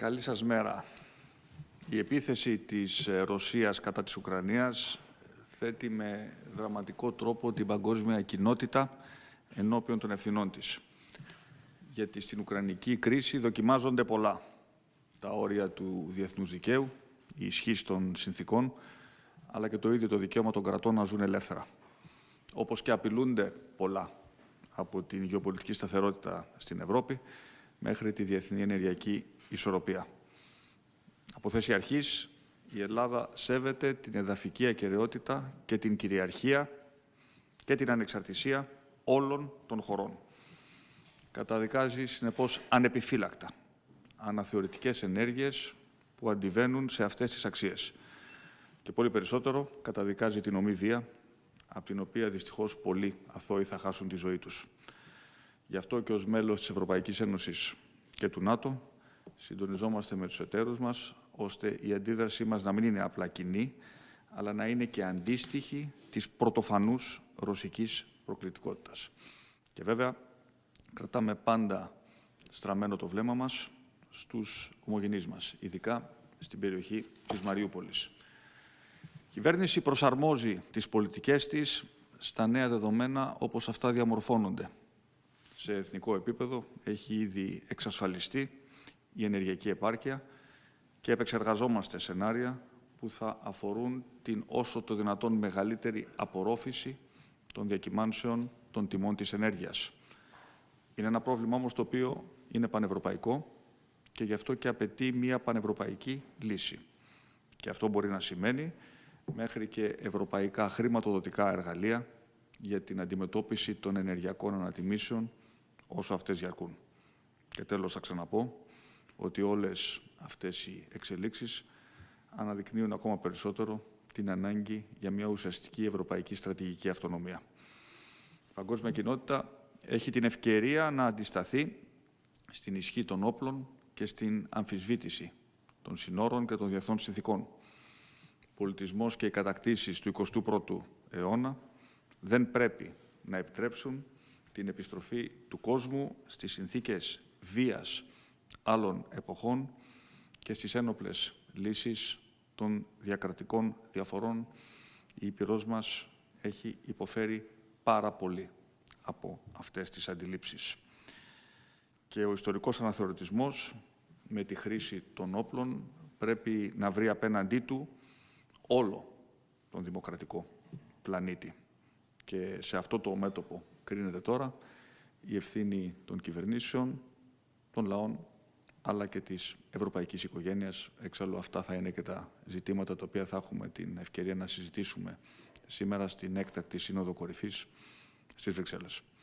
Καλή σας μέρα. Η επίθεση της ε, Ρωσίας κατά της Ουκρανίας θέτει με δραματικό τρόπο την παγκόσμια κοινότητα ενώπιον των ευθυνών της. Γιατί στην Ουκρανική κρίση δοκιμάζονται πολλά. Τα όρια του διεθνούς δικαίου, η ισχύ των συνθήκων, αλλά και το ίδιο το δικαίωμα των κρατών να ζουν ελεύθερα. Όπως και απειλούνται πολλά από την γεωπολιτική σταθερότητα στην Ευρώπη μέχρι τη διεθνή ενεργειακή ισορροπία. Από θέση αρχής, η Ελλάδα σέβεται την εδαφική ακαιρεότητα και την κυριαρχία και την ανεξαρτησία όλων των χωρών. Καταδικάζει, συνεπώς, ανεπιφύλακτα αναθεωρητικές ενέργειες που αντιβαίνουν σε αυτές τις αξίες. Και πολύ περισσότερο καταδικάζει την ομή βία, από την οποία δυστυχώς πολλοί αθώοι θα χάσουν τη ζωή τους. Γι' αυτό και ως μέλος της Ευρωπαϊκής Ένωσης και του ΝΑΤΟ συντονιζόμαστε με τους εταίρους μας, ώστε η αντίδρασή μας να μην είναι απλά κοινή, αλλά να είναι και αντίστοιχη της πρωτοφανούς ρωσικής προκλητικότητας. Και βέβαια, κρατάμε πάντα στραμμένο το βλέμμα μας στους ομογενείς μας, ειδικά στην περιοχή της Μαριούπολης. Η κυβέρνηση προσαρμόζει τις πολιτικές της στα νέα δεδομένα όπως αυτά διαμορφώνονται. Σε εθνικό επίπεδο έχει ήδη εξασφαλιστεί η ενεργειακή επάρκεια και επεξεργαζόμαστε σενάρια που θα αφορούν την όσο το δυνατόν μεγαλύτερη απορρόφηση των διακυμάνσεων των τιμών της ενέργειας. Είναι ένα πρόβλημα όμως το οποίο είναι πανευρωπαϊκό και γι' αυτό και απαιτεί μια πανευρωπαϊκή λύση. Και αυτό μπορεί να σημαίνει μέχρι και ευρωπαϊκά χρηματοδοτικά εργαλεία για την αντιμετώπιση των ενεργειακών ανατιμήσεων όσο αυτές διαρκούν. Και τέλος θα ξαναπώ ότι όλες αυτές οι εξελίξεις αναδεικνύουν ακόμα περισσότερο την ανάγκη για μια ουσιαστική ευρωπαϊκή στρατηγική αυτονομία. Η παγκόσμια κοινότητα έχει την ευκαιρία να αντισταθεί στην ισχύ των όπλων και στην αμφισβήτηση των συνόρων και των διεθνών συνθήκων. Ο πολιτισμός και οι κατακτήσεις του 21ου αιώνα δεν πρέπει να επιτρέψουν την επιστροφή του κόσμου στις συνθήκες βίας άλλων εποχών και στις ένοπλες λύσεις των διακρατικών διαφορών. Η Ήπειρός μας έχει υποφέρει πάρα πολύ από αυτές τις αντιλήψεις. Και ο ιστορικός αναθεωρητισμός με τη χρήση των όπλων πρέπει να βρει απέναντί του όλο τον δημοκρατικό πλανήτη. Και σε αυτό το μέτωπο κρίνεται τώρα η ευθύνη των κυβερνήσεων, των λαών, αλλά και της ευρωπαϊκής οικογένειας. Εξάλλου αυτά θα είναι και τα ζητήματα τα οποία θα έχουμε την ευκαιρία να συζητήσουμε σήμερα στην έκτακτη Σύνοδο Κορυφής στις Βρυξέλλες.